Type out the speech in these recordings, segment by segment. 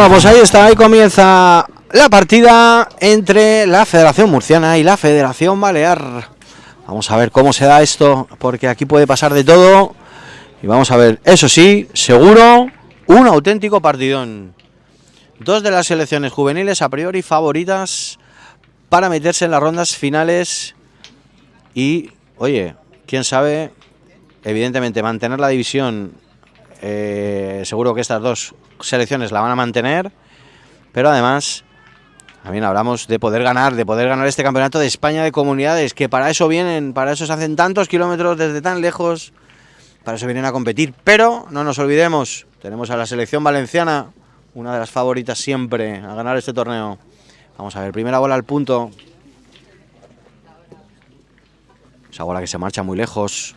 Bueno, pues ahí está, ahí comienza la partida entre la Federación Murciana y la Federación Balear. Vamos a ver cómo se da esto, porque aquí puede pasar de todo. Y vamos a ver, eso sí, seguro, un auténtico partidón. Dos de las selecciones juveniles a priori favoritas para meterse en las rondas finales. Y, oye, quién sabe, evidentemente mantener la división, eh, seguro que estas dos selecciones la van a mantener, pero además también hablamos de poder ganar, de poder ganar este campeonato de España de comunidades, que para eso vienen, para eso se hacen tantos kilómetros desde tan lejos, para eso vienen a competir. Pero no nos olvidemos, tenemos a la selección valenciana, una de las favoritas siempre a ganar este torneo. Vamos a ver, primera bola al punto. Esa bola que se marcha muy lejos.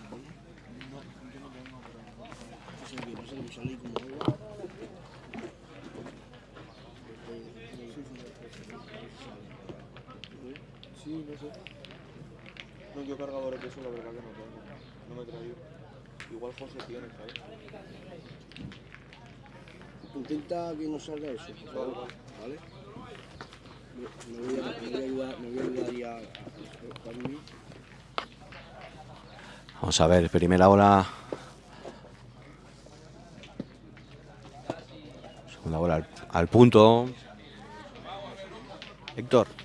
Me voy a. Vamos a ver, primera bola. Segunda bola al, al punto. Héctor.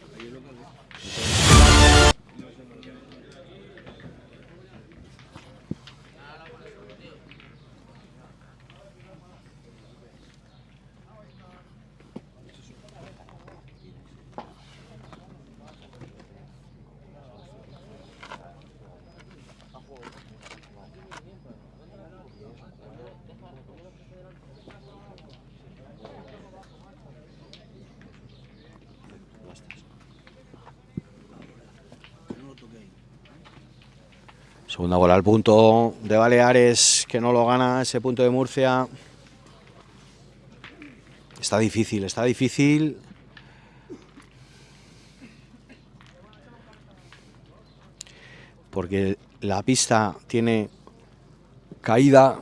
Segunda bola al punto de Baleares, que no lo gana ese punto de Murcia. Está difícil, está difícil. Porque la pista tiene caída.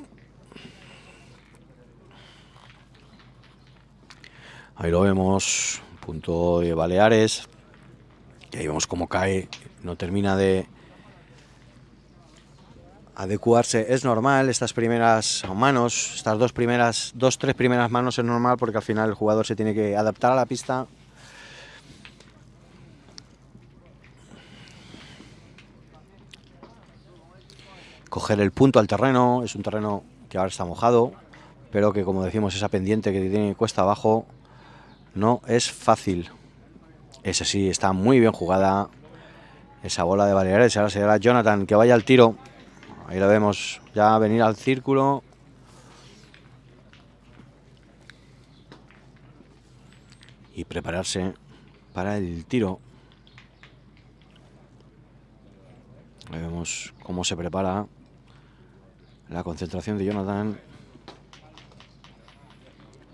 Ahí lo vemos, punto de Baleares. Y ahí vemos cómo cae, no termina de, adecuarse es normal, estas primeras manos, estas dos primeras, dos, tres primeras manos es normal porque al final el jugador se tiene que adaptar a la pista. Coger el punto al terreno, es un terreno que ahora está mojado, pero que como decimos esa pendiente que tiene cuesta abajo no es fácil. Ese sí, está muy bien jugada esa bola de Baleares, ahora será Jonathan que vaya al tiro. Ahí lo vemos ya venir al círculo. Y prepararse para el tiro. Vemos cómo se prepara la concentración de Jonathan.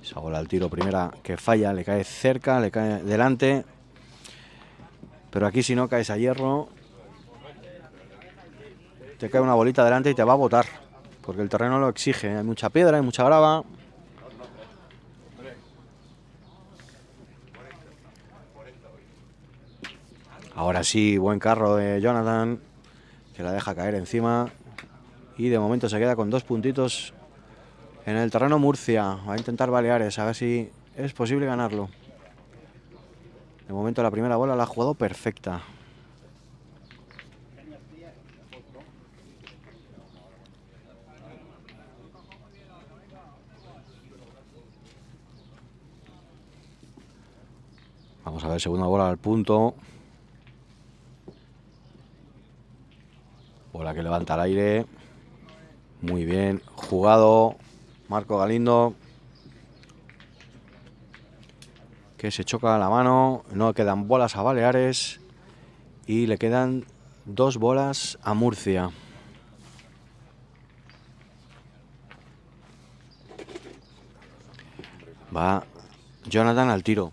Esa bola al tiro primera que falla, le cae cerca, le cae delante. Pero aquí si no caes a hierro, te cae una bolita delante y te va a botar. Porque el terreno lo exige. Hay mucha piedra, hay mucha grava. Ahora sí, buen carro de Jonathan. Que la deja caer encima. Y de momento se queda con dos puntitos en el terreno Murcia. Va a intentar Baleares, a ver si es posible ganarlo. De momento la primera bola la ha jugado perfecta. Vamos a ver, segunda bola al punto. Bola que levanta al aire. Muy bien jugado. Marco Galindo. Que se choca la mano. No quedan bolas a Baleares. Y le quedan dos bolas a Murcia. Va Jonathan al tiro.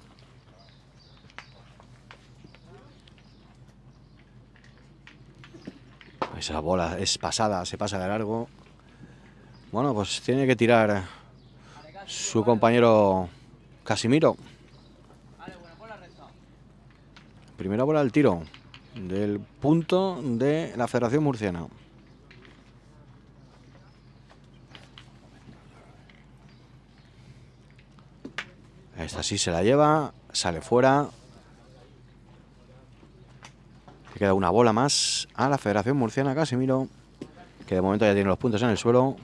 Esa bola es pasada, se pasa de largo. Bueno, pues tiene que tirar su compañero Casimiro. Primera bola al tiro del punto de la Federación Murciana. Esta sí se la lleva, sale fuera. Queda una bola más a la Federación Murciana Casimiro, que de momento ya tiene los puntos en el suelo.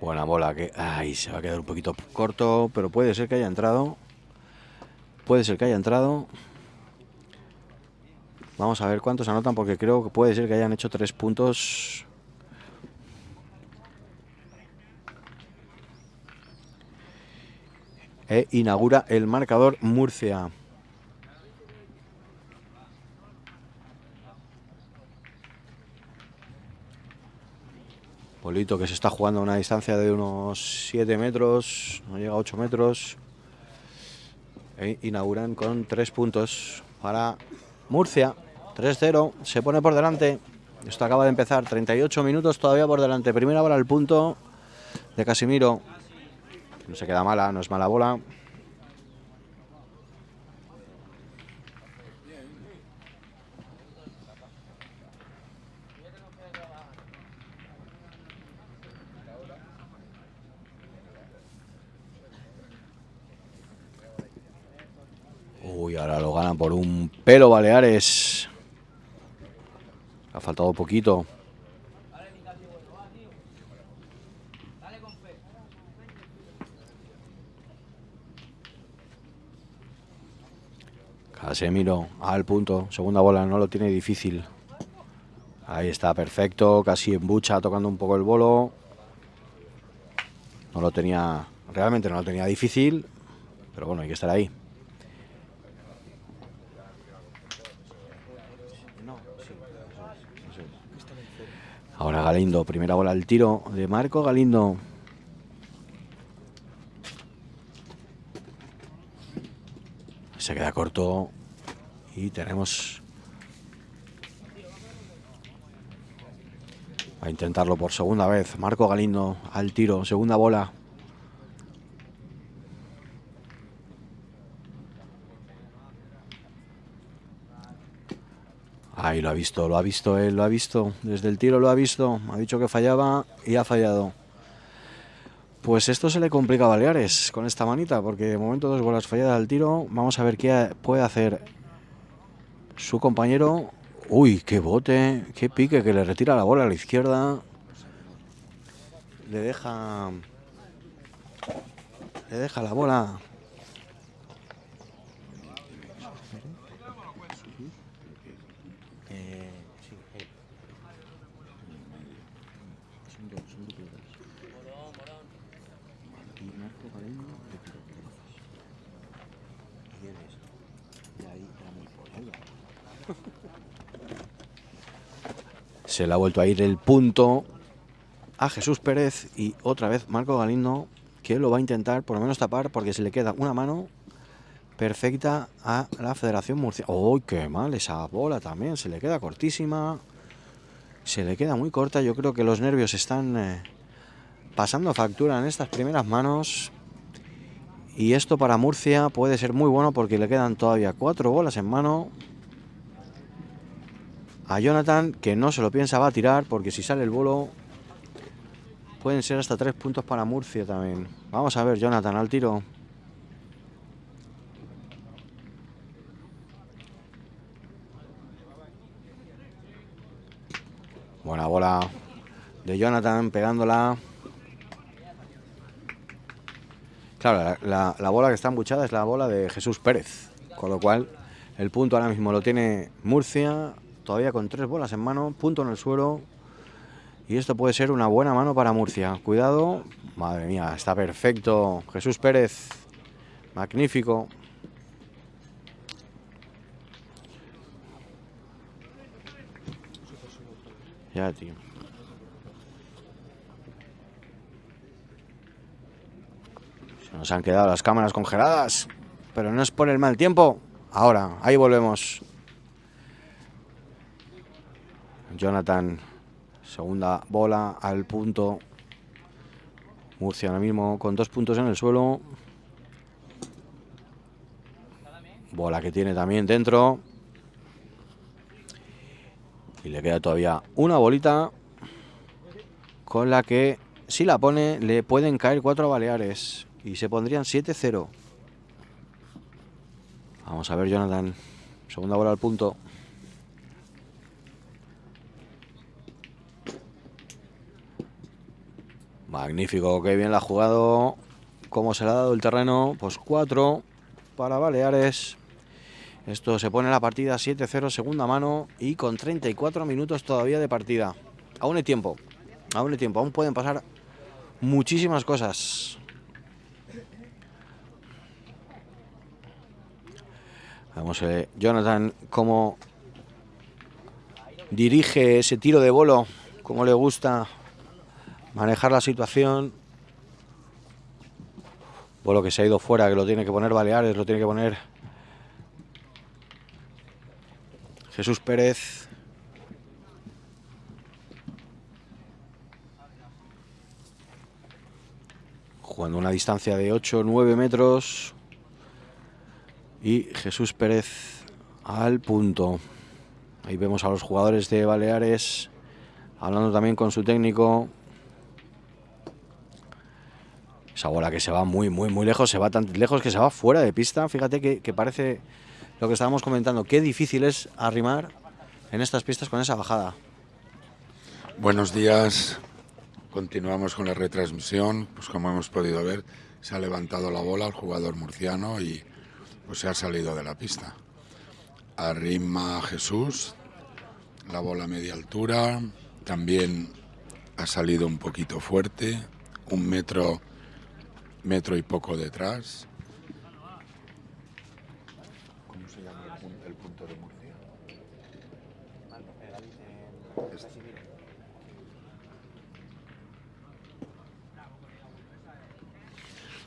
Buena bola que... Ay, se va a quedar un poquito corto, pero puede ser que haya entrado. Puede ser que haya entrado. Vamos a ver cuántos anotan porque creo que puede ser que hayan hecho tres puntos. E inaugura el marcador Murcia. Polito que se está jugando a una distancia de unos 7 metros, no llega a 8 metros. E inauguran con 3 puntos para Murcia. 3-0, se pone por delante. Esto acaba de empezar, 38 minutos todavía por delante. Primera bola al punto de Casimiro. No se queda mala, no es mala bola. Uy, ahora lo ganan por un pelo Baleares. Faltado poquito. Casemiro al punto. Segunda bola, no lo tiene difícil. Ahí está, perfecto. Casi en bucha, tocando un poco el bolo. No lo tenía, realmente no lo tenía difícil. Pero bueno, hay que estar ahí. Ahora Galindo, primera bola al tiro de Marco Galindo. Se queda corto y tenemos a intentarlo por segunda vez. Marco Galindo al tiro, segunda bola. Ahí lo ha visto, lo ha visto él, lo ha visto. Desde el tiro lo ha visto. Ha dicho que fallaba y ha fallado. Pues esto se le complica a Baleares con esta manita, porque de momento dos bolas falladas al tiro. Vamos a ver qué puede hacer su compañero. Uy, qué bote, qué pique, que le retira la bola a la izquierda. Le deja... Le deja la bola Se le ha vuelto a ir el punto a Jesús Pérez y otra vez Marco Galindo que lo va a intentar por lo menos tapar porque se le queda una mano perfecta a la Federación Murcia. ¡Uy, qué mal esa bola también! Se le queda cortísima. Se le queda muy corta. Yo creo que los nervios están eh, pasando factura en estas primeras manos. Y esto para Murcia puede ser muy bueno porque le quedan todavía cuatro bolas en mano a Jonathan, que no se lo piensa, va a tirar, porque si sale el bolo pueden ser hasta tres puntos para Murcia también. Vamos a ver, Jonathan, al tiro. Buena bola de Jonathan pegándola. Claro, la, la, bola que está embuchada es la bola de Jesús Pérez. Con lo cual, el punto ahora mismo lo tiene Murcia todavía con tres bolas en mano, punto en el suelo. Y esto puede ser una buena mano para Murcia. Cuidado. Madre mía, está perfecto. Jesús Pérez. Magnífico. Ya, tío. Se nos han quedado las cámaras congeladas. Pero no es por el mal tiempo. ahora, ahí volvemos. Jonathan, segunda bola al punto. Murcia ahora mismo con dos puntos en el suelo. Bola que tiene también dentro. Y le queda todavía una bolita con la que si la pone le pueden caer cuatro Baleares y se pondrían 7-0. Vamos a ver Jonathan. Segunda bola al punto. Magnífico, qué bien la ha jugado. ¿Cómo se le ha dado el terreno? Pues 4 para Baleares. Esto se pone la partida 7-0, segunda mano y con 34 minutos todavía de partida. Aún hay tiempo, aún hay tiempo, aún pueden pasar muchísimas cosas. Vamos a ver, Jonathan, cómo dirige ese tiro de bolo, cómo le gusta manejar la situación. Bolo que se ha ido fuera, que lo tiene que poner Baleares, lo tiene que poner Jesús Pérez. Jugando una distancia de 8 9 metros. Y Jesús Pérez al punto. Ahí vemos a los jugadores de Baleares hablando también con su técnico. Esa bola que se va muy, muy, muy lejos, se va tan lejos que se va fuera de pista. Fíjate que, que parece lo que estábamos comentando, qué difícil es arrimar en estas pistas con esa bajada. Buenos días, continuamos con la retransmisión, pues como hemos podido ver, se ha levantado la bola el jugador murciano y pues se ha salido de la pista. Arrima Jesús, la bola a media altura, también ha salido un poquito fuerte, un metro, metro y poco detrás.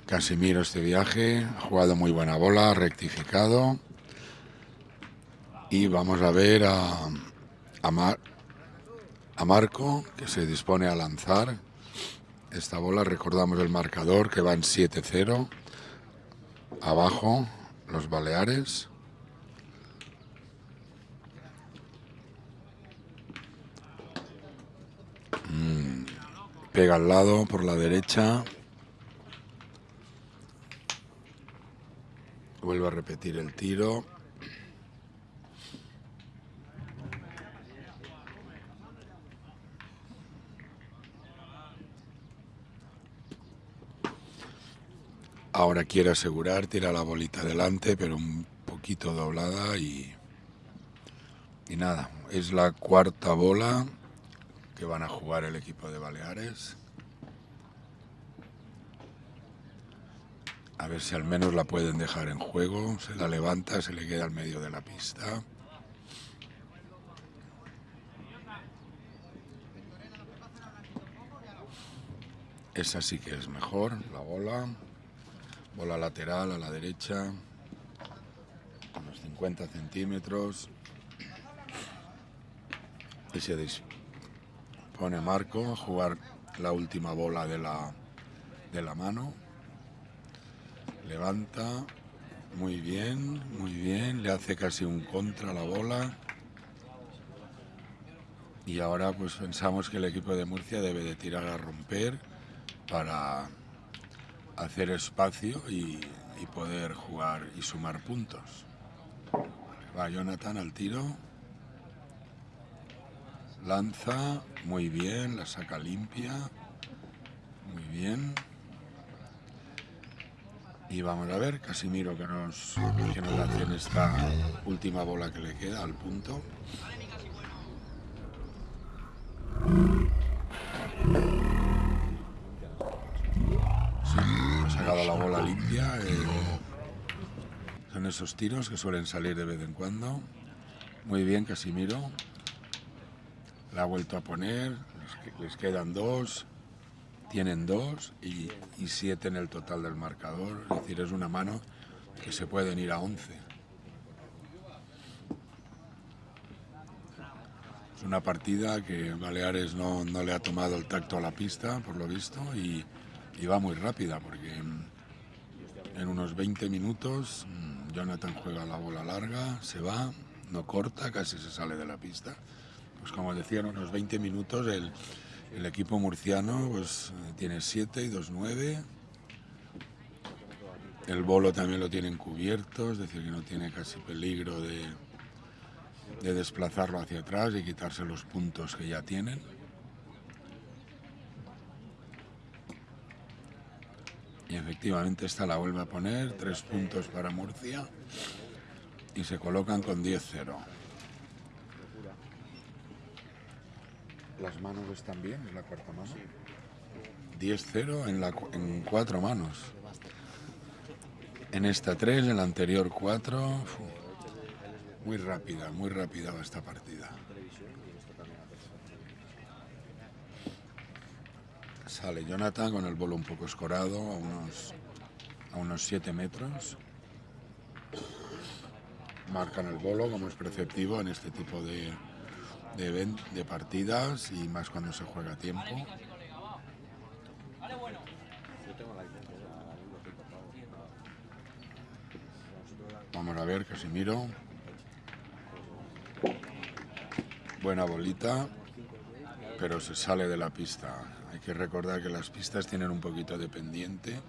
Casimiro este viaje, ha jugado muy buena bola, rectificado. Y vamos a ver a, a, a Marco, que se dispone a lanzar esta bola. Recordamos el marcador, que va en 7-0. Abajo, los Baleares. Mm, pega al lado por la derecha. Vuelvo a repetir el tiro. Ahora quiere asegurar, tira la bolita adelante, pero un poquito doblada y, y nada, es la cuarta bola que van a jugar el equipo de Baleares. A ver si al menos la pueden dejar en juego. Se la levanta, se le queda al medio de la pista. Esa sí que es mejor, la bola. Bola lateral a la derecha. Unos 50 centímetros. Y se dispone Marco a jugar la última bola de la, de la mano. Levanta. Muy bien, muy bien. Le hace casi un contra la bola. Y ahora pues pensamos que el equipo de Murcia debe de tirar a romper para hacer espacio y, poder jugar y sumar puntos. Va Jonathan al tiro. Lanza, muy bien, la saca limpia. Muy bien. Y vamos a ver, Casimiro que nos, que nos hace en esta última bola que le queda al punto. limpia. Eh, son esos tiros que suelen salir de vez en cuando. Muy bien, Casimiro. La ha vuelto a poner. Les quedan dos. Tienen dos y, y siete en el total del marcador. Es decir, es una mano que se pueden ir a once. Es una partida que Baleares no, no, le ha tomado el tacto a la pista, por lo visto, y, y va muy rápida, porque en, unos 20 minutos mm, Jonathan juega la bola larga, se va, no corta, casi se sale de la pista. Pues como decía, en unos 20 minutos el, equipo murciano pues, tiene 7 y 2 9. El bolo también lo tienen cubierto, es decir, que no tiene casi peligro de desplazarlo hacia atrás y quitarse los puntos que ya tienen. Y efectivamente esta la vuelve a poner, tres puntos para Murcia y se colocan con 10-0. Las manos están bien, es la cuarta mano. 10-0 en, la en cuatro manos. En esta 3, en la anterior 4. Muy rápida, muy rápida va esta partida. Sale Jonathan con el bolo un poco escorado a unos, a unos 7 metros. Marcan el bolo como es preceptivo en este tipo de, de, de partidas y más cuando se juega a tiempo. Vamos a ver, Casimiro. Buena bolita, pero se sale de la pista. Hay que recordar que las pistas tienen un poquito de pendiente,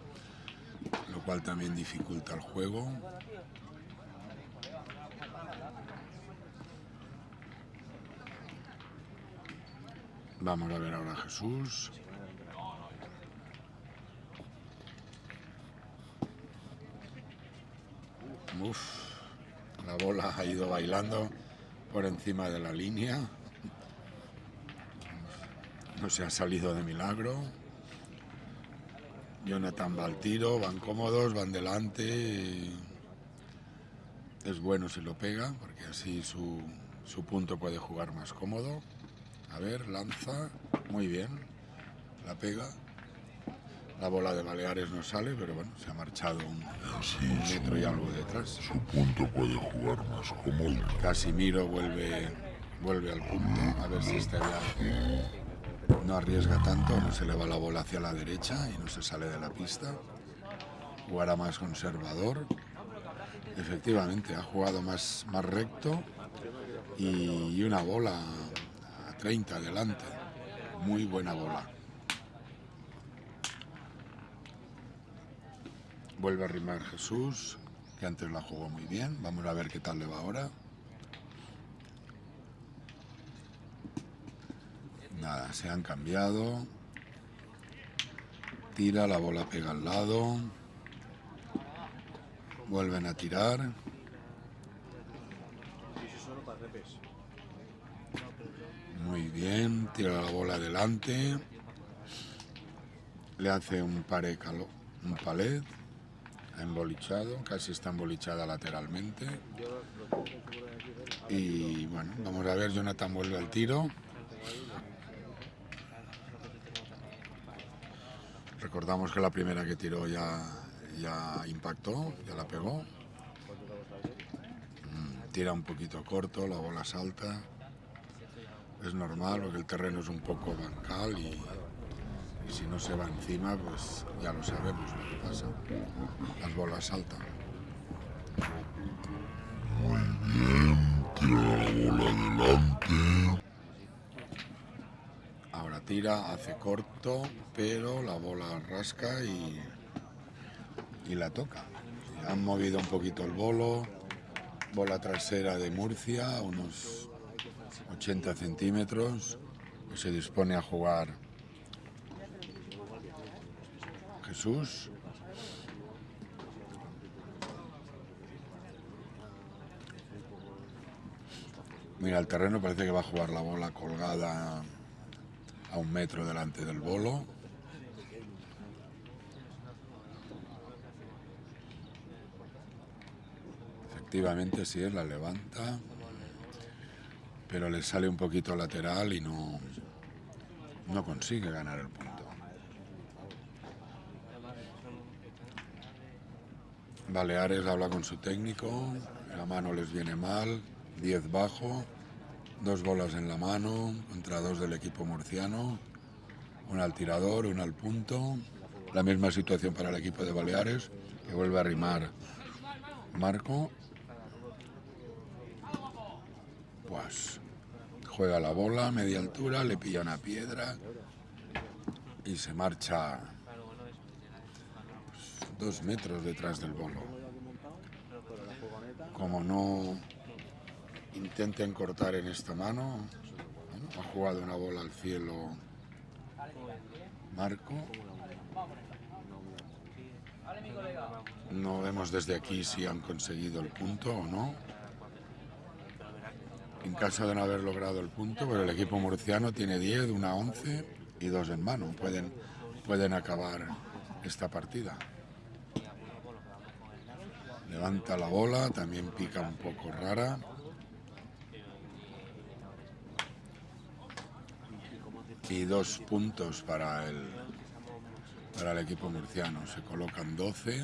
lo cual también dificulta el juego. Vamos a ver ahora a Jesús. Uf, la bola ha ido bailando por encima de la línea. No se ha salido de milagro. Jonathan va al tiro, van cómodos, van delante. Es bueno si lo pega, porque así su, su punto puede jugar más cómodo. A ver, lanza, muy bien, la pega. La bola de Baleares no sale, pero bueno, se ha marchado un, un metro y algo detrás. Su punto puede jugar más cómodo. Casimiro vuelve, vuelve al punto, a ver si este ya no arriesga tanto, no se le va la bola hacia la derecha y no se sale de la pista. Jugará más conservador. Efectivamente, ha jugado más, más recto y, una bola a 30 adelante. Muy buena bola. Vuelve a rimar Jesús, que antes la jugó muy bien. Vamos a ver qué tal le va ahora. Se han cambiado. Tira, la bola pega al lado. Vuelven a tirar. Muy bien, tira la bola adelante. Le hace un pare calo, un palet. Ha embolichado, casi está embolichada lateralmente. Y bueno, vamos a ver, Jonathan vuelve al tiro. Recordamos que la primera que tiró ya, ya impactó, ya la pegó. Mm, Tira un poquito corto, la bola salta. Es normal porque el terreno es un poco bancal y, y si no se va encima, pues ya lo sabemos lo que pasa. Las bolas saltan. Tira la bola adelante. Tira, hace corto, pero la bola rasca y, y la toca. Han movido un poquito el bolo, bola trasera de Murcia, unos 80 centímetros, se dispone a jugar Jesús. Mira, el terreno parece que va a jugar la bola colgada a un metro delante del bolo. Efectivamente, sí es, la levanta, pero le sale un poquito lateral y no, no consigue ganar el punto. Baleares habla con su técnico, la mano les viene mal, 10 bajo, Dos bolas en la mano contra dos del equipo murciano. Una al tirador, una al punto. La misma situación para el equipo de Baleares, que vuelve a arrimar Marco. Pues juega la bola media altura, le pilla una piedra y se marcha pues, dos metros detrás del bolo. Como no intenten cortar en esta mano, ha jugado una bola al cielo Marco. No vemos desde aquí si han conseguido el punto o no. En caso de no haber logrado el punto, pues el equipo murciano tiene 10, una 11 y dos en mano. Pueden, pueden acabar esta partida. Levanta la bola, también pica un poco rara. Y dos puntos para el, para el equipo murciano. Se colocan 12.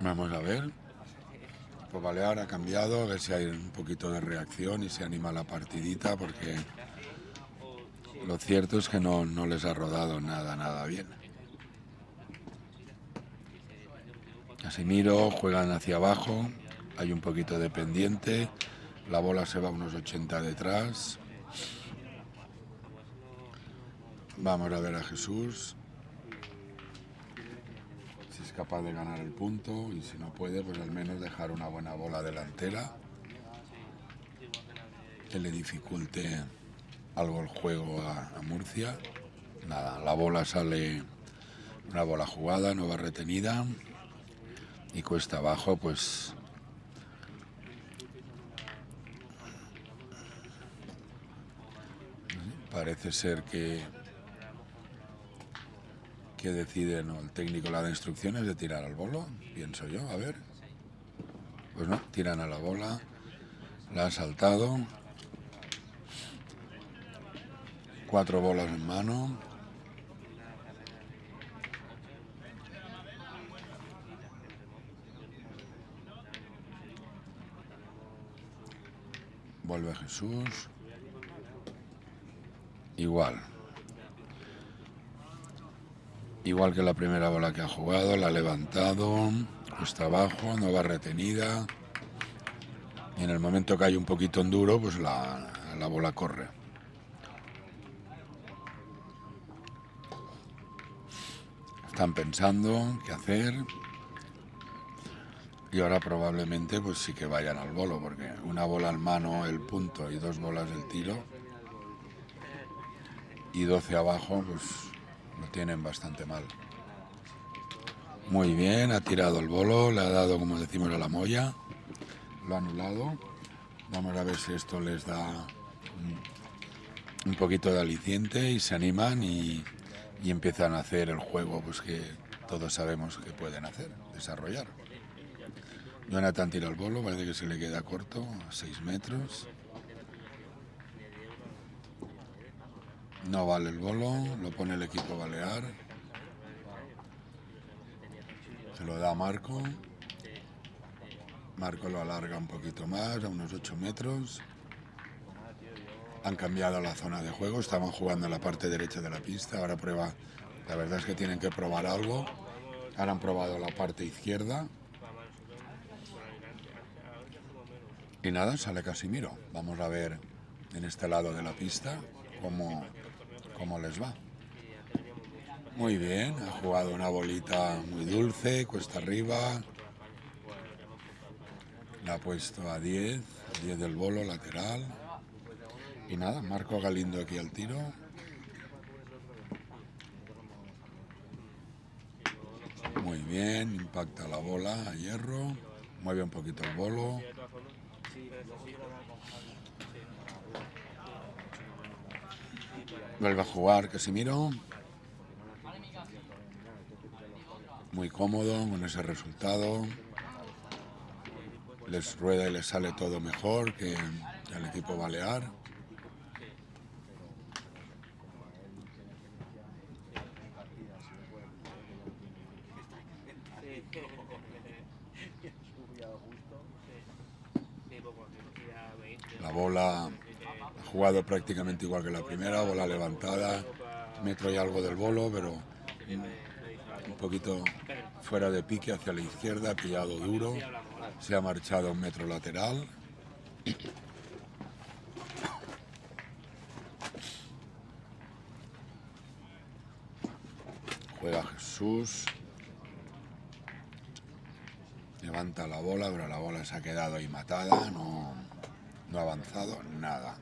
Vamos a ver. Pues Balear ha cambiado, a ver si hay un poquito de reacción y se anima la partidita, porque lo cierto es que no, no les ha rodado nada, nada bien. Casimiro, juegan hacia abajo, hay un poquito de pendiente, la bola se va a unos 80 detrás. Vamos a ver a Jesús, si es capaz de ganar el punto y si no puede, pues al menos dejar una buena bola delantera que le dificulte algo el juego a, Murcia. Nada, la bola sale una bola jugada, no va retenida y cuesta abajo, pues parece ser que que decide el técnico la da instrucciones de tirar al bolo, pienso yo, a ver. Pues no, tiran a la bola, la ha saltado. Cuatro bolas en mano. Vuelve Jesús. Igual. Igual que la primera bola que ha jugado, la ha levantado, cuesta abajo, no va retenida. Y en el momento que hay un poquito en duro, pues la, la bola corre. Están pensando qué hacer. Y ahora probablemente pues sí que vayan al bolo, porque una bola al mano el punto y dos bolas el tiro. Y 12 abajo, pues lo tienen bastante mal. Muy bien, ha tirado el bolo, le ha dado, como decimos, a la molla. Lo ha anulado. Vamos a ver si esto les da un, un poquito de aliciente y se animan y, y empiezan a hacer el juego pues que todos sabemos que pueden hacer, desarrollar. Jonathan tira el bolo, parece que se le queda corto, a 6 metros. No vale el bolo, lo pone el equipo balear. Se lo da Marco. Marco lo alarga un poquito más, a unos 8 metros. Han cambiado la zona de juego, estaban jugando en la parte derecha de la pista, ahora prueba, la verdad es que tienen que probar algo. Ahora han probado la parte izquierda. Y nada, sale Casimiro. Vamos a ver en este lado de la pista cómo, cómo les va. Muy bien, ha jugado una bolita muy dulce, cuesta arriba. La ha puesto a 10, 10 del bolo lateral. Y nada, Marco Galindo aquí al tiro. Muy bien, impacta la bola a hierro, mueve un poquito el bolo. Vuelve a jugar Casimiro. Muy cómodo con ese resultado. Les rueda y les sale todo mejor que al equipo balear. La bola ha jugado prácticamente igual que la primera, bola levantada, metro y algo del bolo, pero un poquito fuera de pique hacia la izquierda, ha pillado duro, se ha marchado un metro lateral. Juega Jesús. Levanta la bola, pero la bola se ha quedado ahí matada, no, no ha avanzado nada.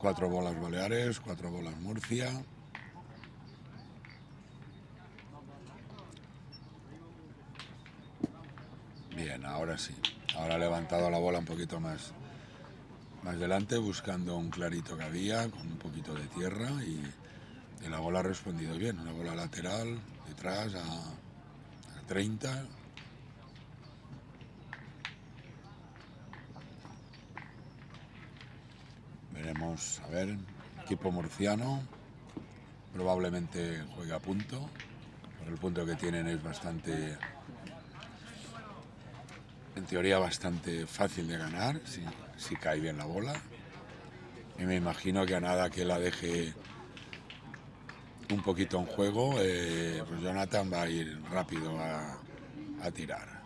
Cuatro bolas Baleares, cuatro bolas Murcia. Bien, ahora sí. Ahora ha levantado la bola un poquito más, más delante, buscando un clarito que había, con un poquito de tierra y, la bola ha respondido bien. Una bola lateral, detrás, a, a 30. Veremos, a ver, equipo murciano, probablemente juega a punto, por el punto que tienen es bastante, en teoría bastante fácil de ganar, si, si cae bien la bola. Y me imagino que a nada que la deje un poquito en juego, eh, pues Jonathan va a ir rápido a, a tirar.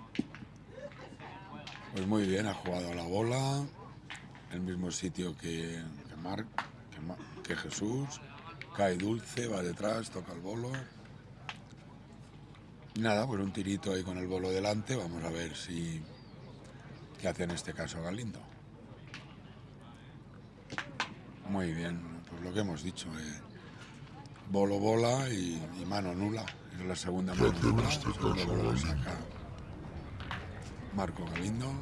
Pues muy bien, ha jugado la bola, el mismo sitio que, que, que Jesús, cae dulce, va detrás, toca el bolo. Nada, pues un tirito ahí con el bolo delante, vamos a ver si qué hace en este caso Galindo. Muy bien, pues lo que hemos dicho, eh, bolo bola y, y mano nula, es la segunda mano nula, este segundo bolo saca Marco Galindo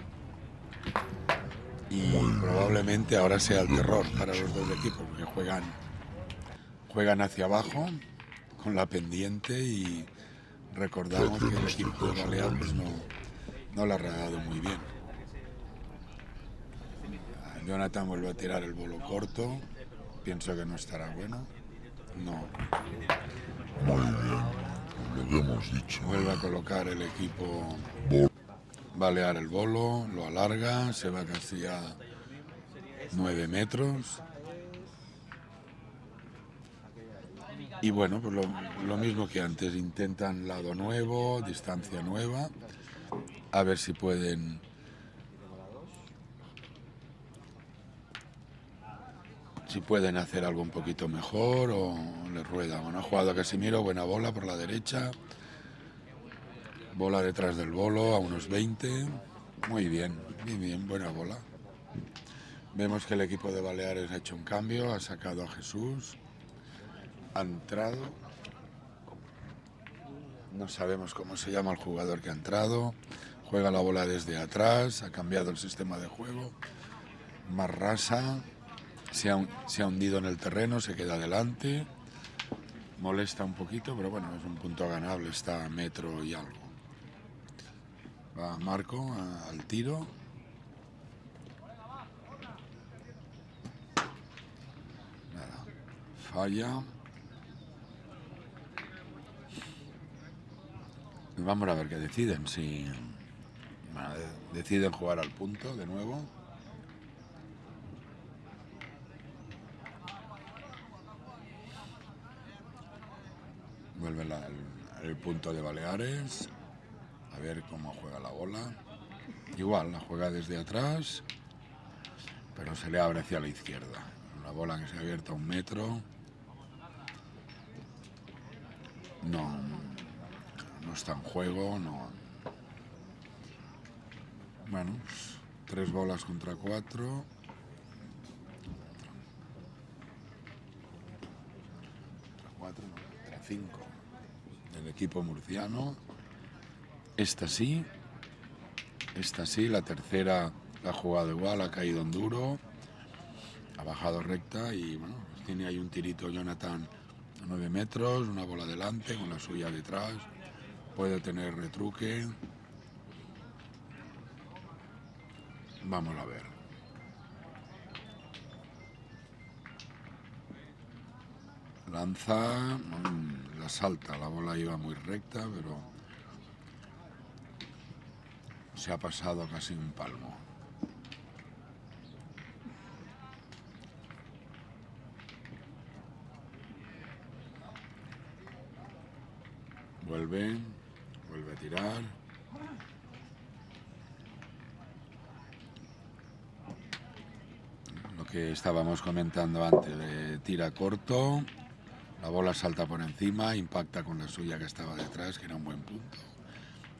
y probablemente ahora sea el terror para los dos equipos porque juegan juegan hacia abajo con la pendiente y recordamos que el equipo de Balear pues no, no la ha dado muy bien. Jonathan vuelve a tirar el bolo corto, pienso que no estará bueno. No, Muy bien, lo que hemos dicho. vuelve a colocar el equipo Bol- Balear el bolo, lo alarga, se va casi a 9 metros. Y bueno, pues lo, mismo que antes, intentan lado nuevo, distancia nueva, a ver si pueden si pueden hacer algo un poquito mejor o le rueda. Bueno, ha jugado Casimiro, buena bola por la derecha. Bola detrás del bolo a unos 20. Muy bien, bien, bien, buena bola. Vemos que el equipo de Baleares ha hecho un cambio, ha sacado a Jesús, ha entrado. No sabemos cómo se llama el jugador que ha entrado. Juega la bola desde atrás, ha cambiado el sistema de juego. Más rasa, se ha, se ha hundido en el terreno, se queda adelante. Molesta un poquito, pero bueno, es un punto ganable, está a metro y algo. Va Marco al tiro. Nada. Falla. Vamos a ver qué deciden. Si deciden jugar al punto de nuevo. Vuelve la- el punto de Baleares. A ver cómo juega la bola. Igual, la juega desde atrás, pero se le abre hacia la izquierda. Una bola que se ha abierto a un metro. No, no está en juego, no. Bueno, tres bolas contra cuatro. Contra cuatro, contra cinco. Del equipo murciano. Esta sí. Esta sí, la tercera la ha jugado igual, ha caído en duro. Ha bajado recta y bueno, pues tiene ahí un tirito Jonathan a 9 metros, una bola delante con la suya detrás. Puede tener retruque. Vamos a ver. Lanza, mm, la salta, la bola iba muy recta, pero se ha pasado casi un palmo. Vuelve, vuelve a tirar. Lo que estábamos comentando antes, de tira corto, la bola salta por encima, impacta con la suya que estaba detrás, que era un buen punto.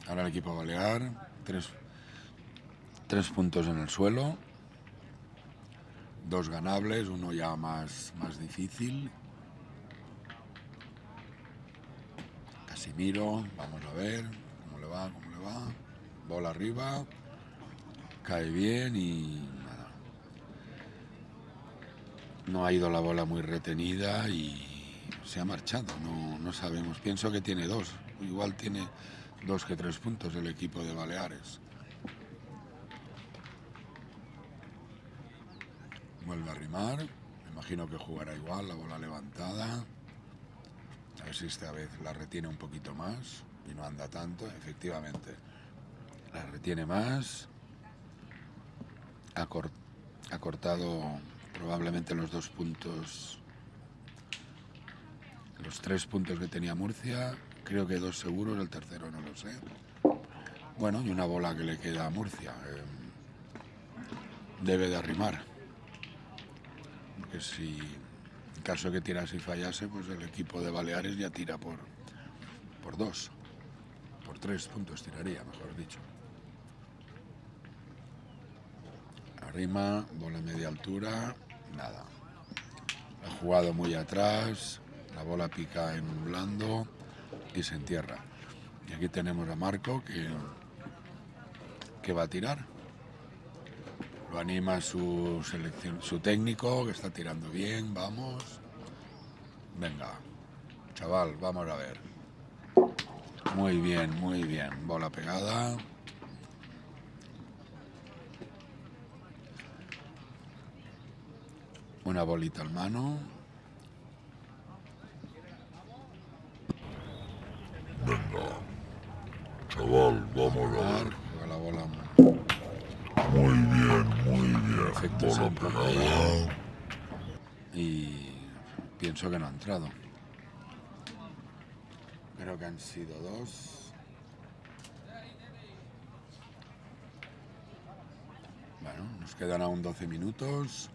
Ahora el equipo balear, tres, tres puntos en el suelo, dos ganables, uno ya más, más difícil. Casimiro, vamos a ver cómo le va, cómo le va. Bola arriba, cae bien y nada. No ha ido la bola muy retenida y se ha marchado, no, no sabemos. Pienso que tiene dos, igual tiene dos que tres puntos el equipo de Baleares. Vuelve a rimar, me imagino que jugará igual, la bola levantada. A ver si esta vez la retiene un poquito más y no anda tanto, efectivamente. La retiene más. Ha, ha cortado probablemente los dos puntos los tres puntos que tenía Murcia, creo que dos seguros, el tercero no lo sé. Bueno, y una bola que le queda a Murcia. eh, debe de arrimar. Porque si en caso que tirase y fallase, pues el equipo de Baleares ya tira por, por dos. Por tres puntos tiraría, mejor dicho. Arrima, bola media altura, nada. Ha jugado muy atrás, la bola pica en blando y se entierra. Y aquí tenemos a Marco que, que va a tirar. Lo anima su, selección, su técnico que está tirando bien, vamos. Venga, chaval, vamos a ver. Muy bien, muy bien. Bola pegada. Una bolita al mano. Venga. Chaval, vamos a Jugar, ver. juega la bola Muy bien, muy y pienso que no ha entrado. Creo que han sido dos. Bueno, nos quedan aún 12 minutos.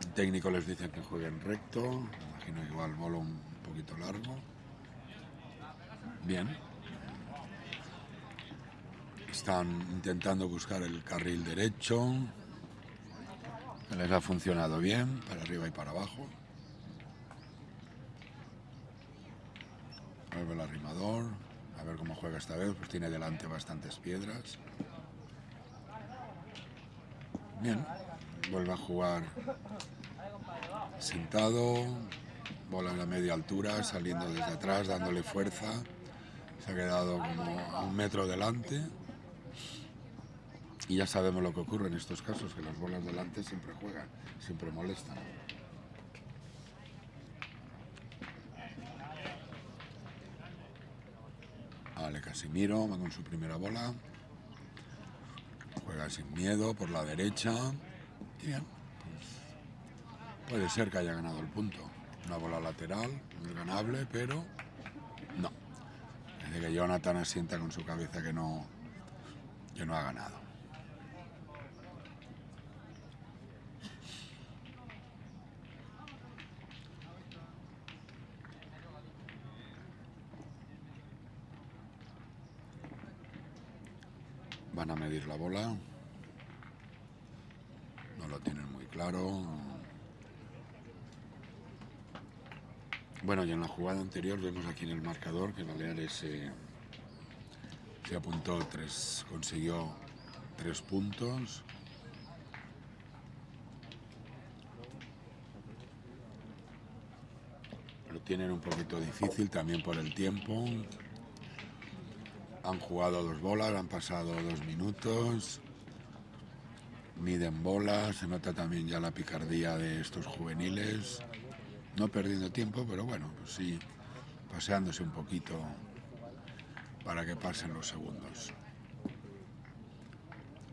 El técnico les dice que jueguen recto. Me imagino que igual bolo un poquito largo. Bien. Están intentando buscar el carril derecho. Les ha funcionado bien, para arriba y para abajo. Vuelve el arrimador. A ver cómo juega esta vez, pues tiene delante bastantes piedras. Bien, vuelve a jugar sentado, bola en la media altura, saliendo desde atrás, dándole fuerza. Se ha quedado como a un metro delante. Y ya sabemos lo que ocurre en estos casos, que las bolas delante siempre juegan, siempre molestan. Vale, Casimiro va con su primera bola. Juega sin miedo por la derecha. Y bien, pues puede ser que haya ganado el punto. Una bola lateral, muy ganable, pero no. Desde que Jonathan asienta con su cabeza que no, que no ha ganado. La bola. No lo tienen muy claro. Bueno, y en la jugada anterior vemos aquí en el marcador que Baleares se apuntó tres, consiguió tres puntos. Lo tienen un poquito difícil también por el tiempo. Han jugado dos bolas, han pasado dos minutos. Miden bolas, se nota también ya la picardía de estos juveniles. No perdiendo tiempo, pero bueno, pues sí, paseándose un poquito para que pasen los segundos.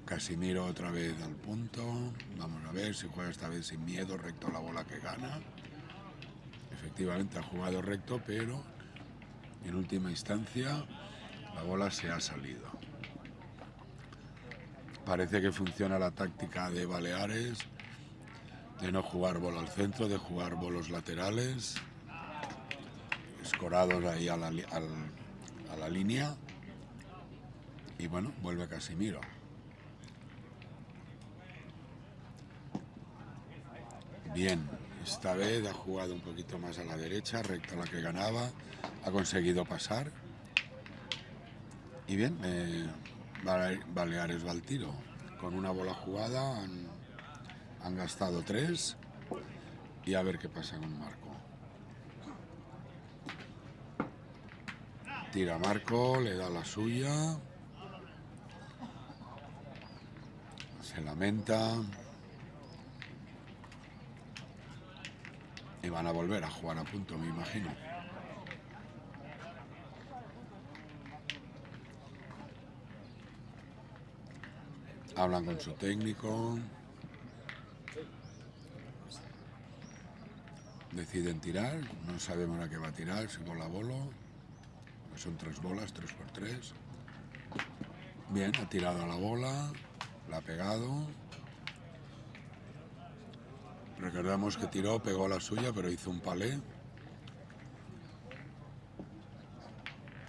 Casimiro otra vez al punto. Vamos a ver si juega esta vez sin miedo, recto la bola que gana. Efectivamente ha jugado recto, pero en última instancia la bola se ha salido. Parece que funciona la táctica de Baleares de no jugar bola al centro, de jugar bolos laterales, escorados ahí a la, línea. Y bueno, vuelve Casimiro. Bien, esta vez ha jugado un poquito más a la derecha, recta la que ganaba, ha conseguido pasar. Y bien, eh, Baleares va al tiro. Con una bola jugada han gastado tres y a ver qué pasa con Marco. Tira Marco, le da la suya. Se lamenta. Y van a volver a jugar a punto, me imagino. Hablan con su técnico. Deciden tirar. No sabemos a qué va a tirar, si bola a bolo. Son tres bolas, tres por tres. Bien, ha tirado a la bola. La ha pegado. Recordamos que tiró, pegó la suya, pero hizo un palé.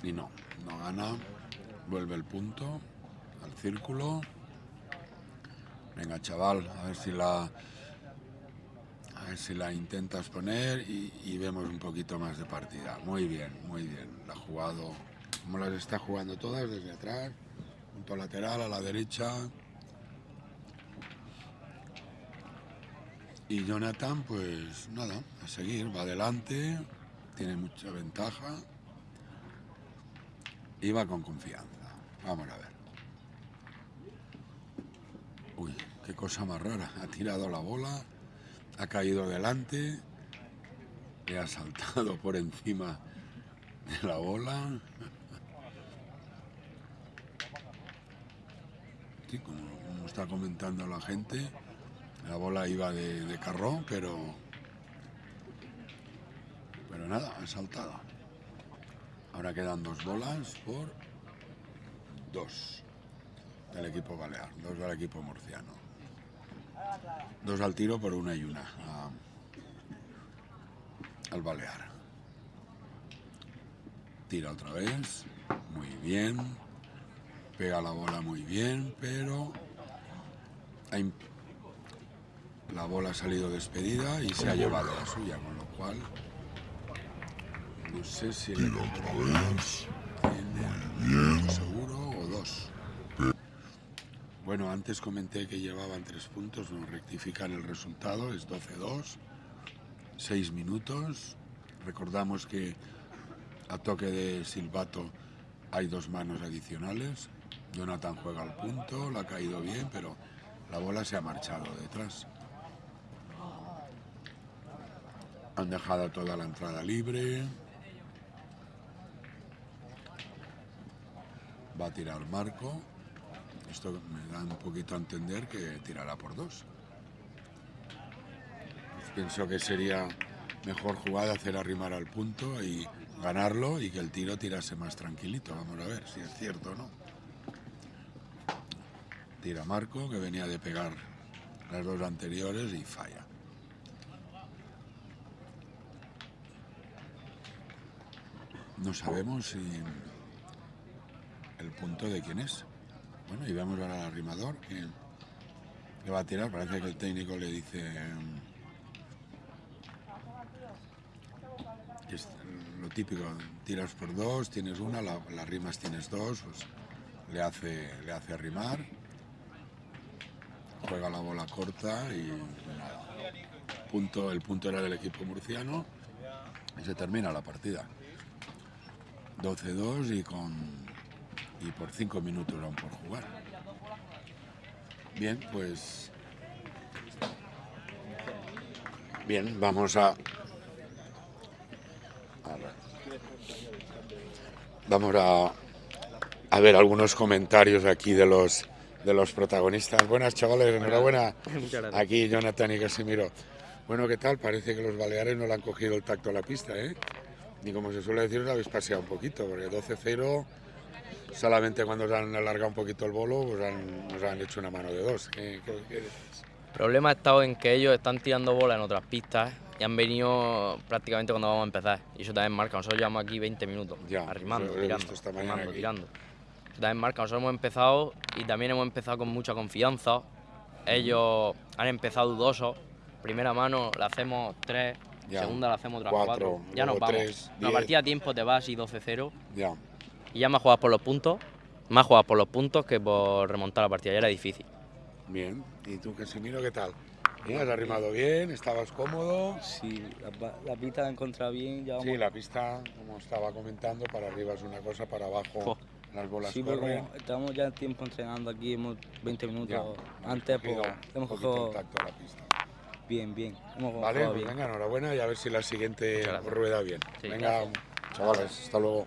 Y no, no gana. Vuelve el punto al círculo. Venga, chaval, a ver si la a ver si la intentas poner y, vemos un poquito más de partida. Muy bien, muy bien. La ha jugado como las está jugando todas, desde atrás, punto lateral a la derecha. Y Jonathan, pues nada, a seguir, va adelante, tiene mucha ventaja y va con confianza. Vamos a ver. Uy, qué cosa más rara. Ha tirado la bola, ha caído adelante, le ha saltado por encima de la bola. Sí, como, como está comentando la gente, la bola iba de, de carrón, pero... Pero nada, ha saltado. Ahora quedan dos bolas por dos del equipo balear, dos del equipo murciano. Dos al tiro por una y una a, al balear. Tira otra vez, muy bien. Pega la bola muy bien, pero hay la bola ha salido despedida y se ha llevado la suya, con lo cual no sé si Tira otra vez. o dos. Bueno, antes comenté que llevaban tres puntos, nos rectifican el resultado, es 12-2, seis minutos. Recordamos que a toque de silbato hay dos manos adicionales. Jonathan juega al punto, la ha caído bien, pero la bola se ha marchado detrás. Han dejado toda la entrada libre. Va a tirar Marco. Esto me da un poquito a entender que tirará por dos. Pienso que sería mejor jugada hacer arrimar al punto y ganarlo y que el tiro tirase más tranquilito. Vamos a ver si es cierto o no. Tira Marco, que venía de pegar las dos anteriores y falla. No sabemos si el punto de quién es. Bueno, y vemos ahora al arrimador que, va a tirar. Parece que el técnico le dice es lo típico, tiras por dos, tienes una, la, las rimas tienes dos, pues le hace, le hace arrimar, juega la bola corta y. Punto, el punto era del equipo murciano y se termina la partida. 12-2 y con y por 5 minutos aún por jugar. Bien, pues bien, vamos a, vamos a, a ver algunos comentarios aquí de los de los protagonistas. Buenas chavales, enhorabuena. Aquí Jonathan y Casimiro. Bueno, ¿qué tal? Parece que los baleares no le han cogido el tacto a la pista, ¿eh? Y como se suele decir, os habéis paseado un poquito, porque 12-0, solamente cuando os han alargado un poquito el bolo, pues han, nos han hecho una mano de dos. ¿Qué, qué- qué decís? El problema ha estado en que ellos están tirando bolas en otras pistas y han venido prácticamente cuando vamos a empezar. Y eso también marca. Nosotros llevamos aquí 20 minutos Ya, arrimando, tirando, arrimando, tirando. Eso también marca.Nosotros hemos empezado y también hemos empezado con mucha confianza. Ellos han empezado dudosos. Primera mano la hacemos 3, Ya. segunda la hacemos otras Cuatro, 4. Ya nos vamos. tres, partida a tiempo te vas y 12-0 Ya, y ya más juegas por los puntos. Más juegas por los puntos que por remontar la partida. Ya era difícil. bien. ¿Y tú, Casimiro, qué tal? ¿Has arrimado bien? ¿Estabas cómodo? Sí, la, pista la he encontrado bien, ya vamos. Sí, la pista, como estaba comentando, para arriba es una cosa, para abajo Jo. las bolas Sí, corren. como estamos ya tiempo entrenando aquí, hemos 20 Ya, minutos hemos antes, cogido pues hemos cogido el tacto a la pista. bien, bien. Hemos Vale, pues bien. venga, enhorabuena y a ver si la siguiente rueda bien. Sí, venga, chavales, hasta luego.